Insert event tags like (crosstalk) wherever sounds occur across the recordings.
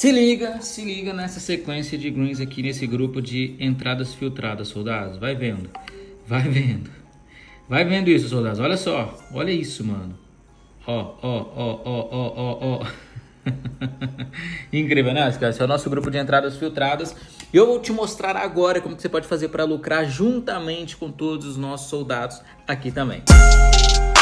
Se liga, se liga nessa sequência de greens aqui nesse grupo de entradas filtradas, soldados. Vai vendo, vai vendo. Vai vendo isso, soldados. Olha só, olha isso, mano. Ó, ó, ó, ó, ó, ó, ó. (laughs) Incrível, né? Esse é o nosso grupo de entradas filtradas. E eu vou te mostrar agora como que você pode fazer para lucrar juntamente com todos os nossos soldados aqui também. Música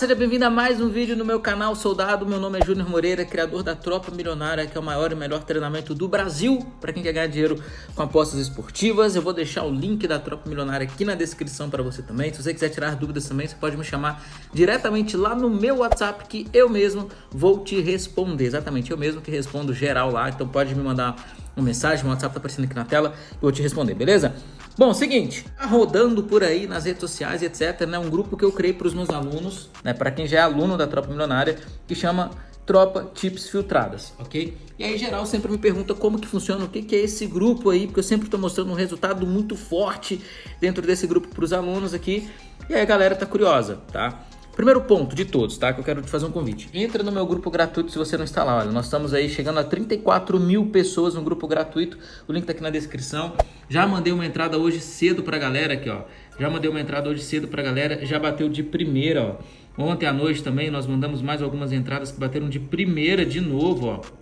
seja bem-vindo a mais um vídeo no meu canal Soldado. Meu nome é Júnior Moreira, criador da Tropa Milionária, que é o maior e melhor treinamento do Brasil para quem quer ganhar dinheiro com apostas esportivas. Eu vou deixar o link da Tropa Milionária aqui na descrição para você também. Se você quiser tirar dúvidas também, você pode me chamar diretamente lá no meu WhatsApp que eu mesmo vou te responder. Exatamente, eu mesmo que respondo geral lá. Então pode me mandar uma mensagem, meu WhatsApp tá aparecendo aqui na tela, eu vou te responder, beleza? Bom, seguinte, tá rodando por aí nas redes sociais, etc, né, um grupo que eu criei para os meus alunos, né, para quem já é aluno da Tropa Milionária, que chama Tropa Tips Filtradas, ok? E aí, geral, sempre me pergunta como que funciona, o que, que é esse grupo aí, porque eu sempre estou mostrando um resultado muito forte dentro desse grupo para os alunos aqui, e aí a galera tá curiosa, tá? Primeiro ponto de todos, tá? Que eu quero te fazer um convite. Entra no meu grupo gratuito se você não está lá. Olha, nós estamos aí chegando a 34 mil pessoas no grupo gratuito. O link tá aqui na descrição. Já mandei uma entrada hoje cedo pra galera aqui, ó. Já mandei uma entrada hoje cedo pra galera. Já bateu de primeira, ó. Ontem à noite também nós mandamos mais algumas entradas que bateram de primeira de novo, ó.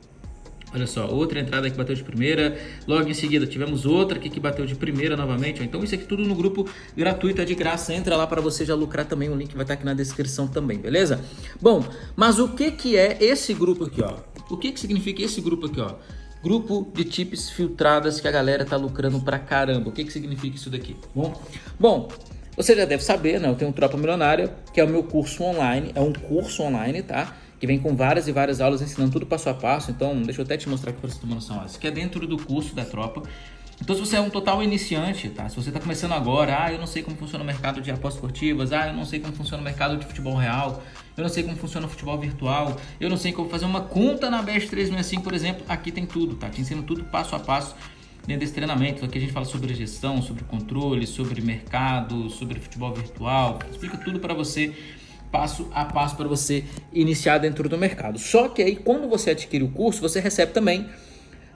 Olha só, outra entrada que bateu de primeira. Logo em seguida tivemos outra aqui que bateu de primeira novamente. Então isso aqui tudo no grupo gratuito, é de graça. Entra lá para você já lucrar também. O link vai estar aqui na descrição também, beleza? Bom, mas o que, que é esse grupo aqui, ó? O que, que significa esse grupo aqui, ó? Grupo de tips filtradas que a galera tá lucrando pra caramba. O que, que significa isso daqui? Bom, bom você já deve saber, né? Eu tenho um Tropa Milionária, que é o meu curso online. É um curso online, tá? Que vem com várias e várias aulas ensinando tudo passo a passo. Então, deixa eu até te mostrar aqui para você uma noção. Isso aqui é dentro do curso da tropa. Então, se você é um total iniciante, tá? Se você está começando agora, ah, eu não sei como funciona o mercado de apostas esportivas, ah, eu não sei como funciona o mercado de futebol real, eu não sei como funciona o futebol virtual, eu não sei como fazer uma conta na Best 365, por exemplo, aqui tem tudo, tá? Te ensino tudo passo a passo dentro desse treinamento. Aqui a gente fala sobre gestão, sobre controle, sobre mercado, sobre futebol virtual, explica tudo para você passo a passo para você iniciar dentro do mercado. Só que aí, quando você adquire o curso, você recebe também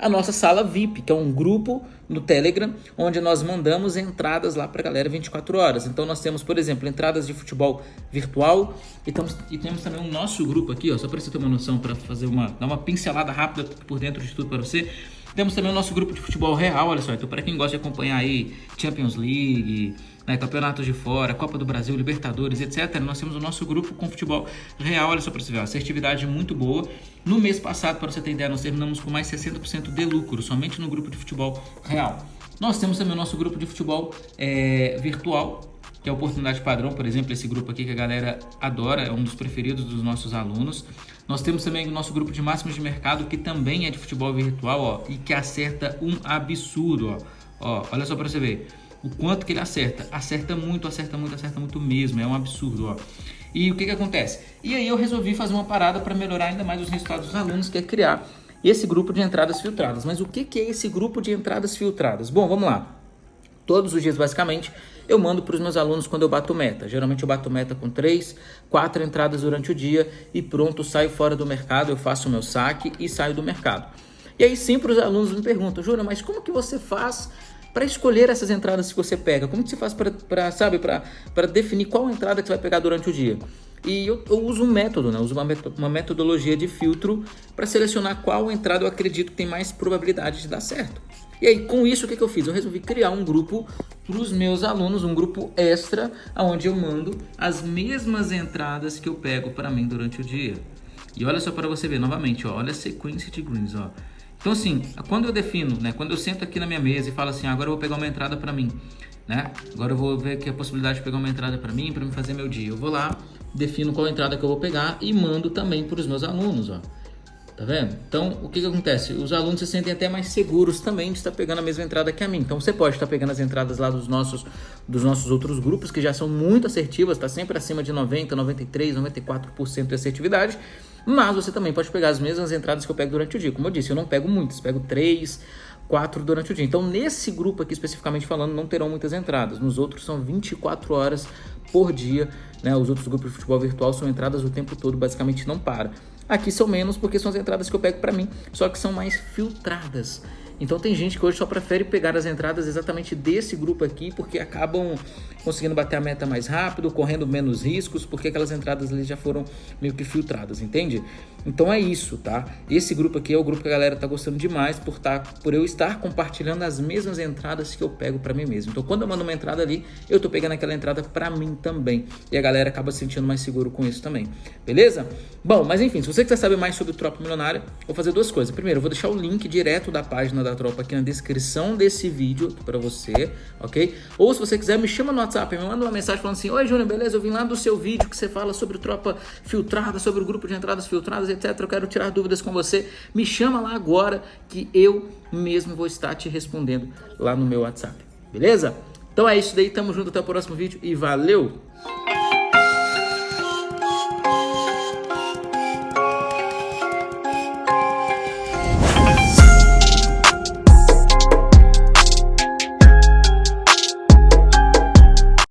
a nossa sala VIP, que é um grupo no Telegram, onde nós mandamos entradas lá para a galera 24 horas. Então nós temos, por exemplo, entradas de futebol virtual e, temos, e temos também o nosso grupo aqui, ó, só para você ter uma noção, para fazer uma, dar uma pincelada rápida por dentro de tudo para você. Temos também o nosso grupo de futebol real, olha só. Então, para quem gosta de acompanhar aí Champions League, né, campeonatos de fora, Copa do Brasil, Libertadores, etc. Nós temos o nosso grupo com futebol real, olha só para você ver, uma assertividade muito boa. No mês passado, para você ter ideia, nós terminamos com mais 60% de lucro, somente no grupo de futebol real. Nós temos também o nosso grupo de futebol é, virtual, que é a oportunidade padrão, por exemplo, esse grupo aqui que a galera adora, é um dos preferidos dos nossos alunos. Nós temos também o nosso grupo de máximos de mercado, que também é de futebol virtual, ó, e que acerta um absurdo, ó. ó olha só para você ver o quanto que ele acerta. Acerta muito, acerta muito, acerta muito mesmo, é um absurdo, ó. E o que que acontece? E aí eu resolvi fazer uma parada para melhorar ainda mais os resultados dos alunos, que é criar esse grupo de entradas filtradas. Mas o que que é esse grupo de entradas filtradas? Bom, vamos lá. Todos os dias, basicamente, eu mando para os meus alunos quando eu bato meta. Geralmente eu bato meta com três, quatro entradas durante o dia e pronto, saio fora do mercado, eu faço o meu saque e saio do mercado. E aí sempre os alunos me perguntam, Júnior, mas como que você faz para escolher essas entradas que você pega? Como que você faz para, sabe, para definir qual entrada que você vai pegar durante o dia? E eu, eu uso um método, né? Eu uso uma, uma metodologia de filtro para selecionar qual entrada eu acredito que tem mais probabilidade de dar certo. E aí, com isso, o que, que eu fiz? Eu resolvi criar um grupo para os meus alunos, um grupo extra, onde eu mando as mesmas entradas que eu pego para mim durante o dia. E olha só para você ver novamente, ó, olha a sequência de greens, ó. Então assim, quando eu defino, né, quando eu sento aqui na minha mesa e falo assim, agora eu vou pegar uma entrada para mim, né? Agora eu vou ver aqui a possibilidade de pegar uma entrada para mim, para me fazer meu dia. Eu vou lá, defino qual entrada que eu vou pegar e mando também para os meus alunos, ó. Tá vendo? Então, o que, que acontece? Os alunos se sentem até mais seguros também de estar pegando a mesma entrada que a mim. Então, você pode estar pegando as entradas lá dos nossos, dos nossos outros grupos, que já são muito assertivas, está sempre acima de 90%, 93%, 94% de assertividade. Mas você também pode pegar as mesmas entradas que eu pego durante o dia. Como eu disse, eu não pego muitas, pego três, quatro durante o dia. Então, nesse grupo aqui, especificamente falando, não terão muitas entradas. Nos outros são 24 horas por dia. Né? Os outros grupos de futebol virtual são entradas o tempo todo, basicamente não para. Aqui são menos porque são as entradas que eu pego para mim, só que são mais filtradas. Então tem gente que hoje só prefere pegar as entradas exatamente desse grupo aqui, porque acabam conseguindo bater a meta mais rápido, correndo menos riscos, porque aquelas entradas ali já foram meio que filtradas, entende? Então é isso, tá? Esse grupo aqui é o grupo que a galera tá gostando demais por, tá, por eu estar compartilhando as mesmas entradas que eu pego para mim mesmo. Então quando eu mando uma entrada ali, eu tô pegando aquela entrada para mim também. E a galera acaba se sentindo mais seguro com isso também. Beleza? Bom, mas enfim, se você quiser saber mais sobre o Tropa Milionária, vou fazer duas coisas. Primeiro, eu vou deixar o link direto da página da da tropa aqui na descrição desse vídeo para você, ok? Ou se você quiser, me chama no WhatsApp, me manda uma mensagem falando assim, Oi Júnior, beleza? Eu vim lá do seu vídeo que você fala sobre tropa filtrada, sobre o grupo de entradas filtradas, etc. Eu quero tirar dúvidas com você. Me chama lá agora que eu mesmo vou estar te respondendo lá no meu WhatsApp, beleza? Então é isso daí, tamo junto até o próximo vídeo e valeu!